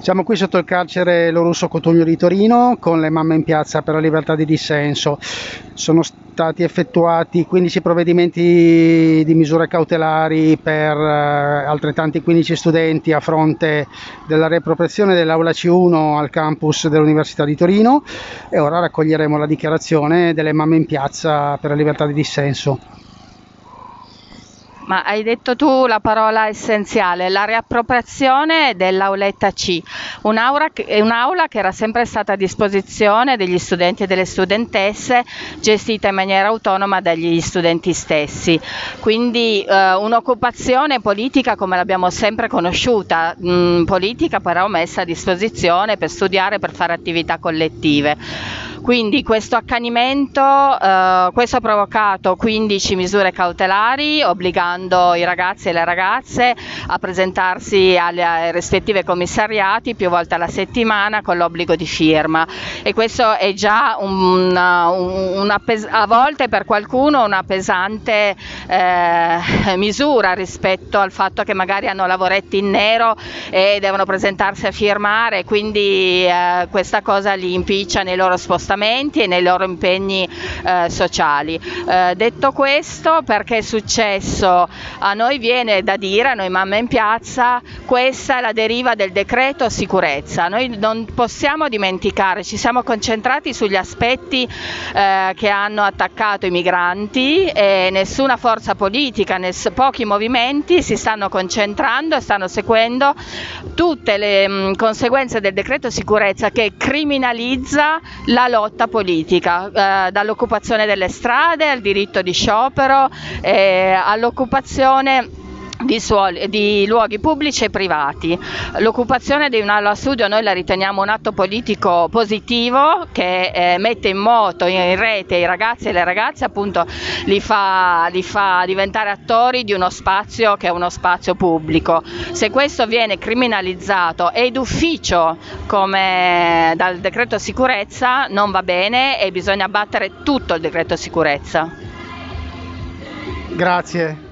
Siamo qui sotto il carcere Lorusso Cotugno di Torino con le mamme in piazza per la libertà di dissenso. Sono stati effettuati 15 provvedimenti di misure cautelari per eh, altrettanti 15 studenti a fronte della riappropriazione dell'aula C1 al campus dell'Università di Torino e ora raccoglieremo la dichiarazione delle mamme in piazza per la libertà di dissenso. Ma hai detto tu la parola essenziale, la riappropriazione dell'auletta C, un'aula, un'aula che era sempre stata a disposizione degli studenti e delle studentesse, gestita in maniera autonoma dagli studenti stessi. Quindi eh, un'occupazione politica come l'abbiamo sempre conosciuta, mh, mm, politica però messa a disposizione per studiare, per fare attività collettive. Quindi questo accanimento, eh, questo ha provocato 15 misure cautelari obbligando i ragazzi e le ragazze a presentarsi alle rispettive commissariati più volte alla settimana con l'obbligo di firma e questo è già una, una a volte per qualcuno una pesante eh, misura rispetto al fatto che magari hanno lavoretti in nero e devono presentarsi a firmare quindi eh, questa cosa li impiccia nei loro spostamenti spostamenti e nei loro impegni eh, sociali. Eh, detto questo, perché è successo? A noi viene da dire, a noi mamme in piazza, questa è la deriva del decreto sicurezza. Noi non possiamo dimenticare, ci siamo concentrati sugli aspetti eh, che hanno attaccato i migranti e nessuna forza politica, ness- pochi movimenti si stanno concentrando e stanno seguendo tutte le mh, conseguenze del decreto sicurezza che criminalizza la lotta lotta politica, eh, dall'occupazione delle strade al diritto di sciopero, eh, all'occupazione di, suoli, di, luoghi pubblici e privati. L'occupazione di un'aula studio noi la riteniamo un atto politico positivo che eh, mette in moto, in rete i ragazzi e le ragazze, appunto li fa, li fa diventare attori di uno spazio che è uno spazio pubblico. Se questo viene criminalizzato ed ufficio come dal decreto sicurezza non va bene e bisogna battere tutto il decreto sicurezza. Grazie.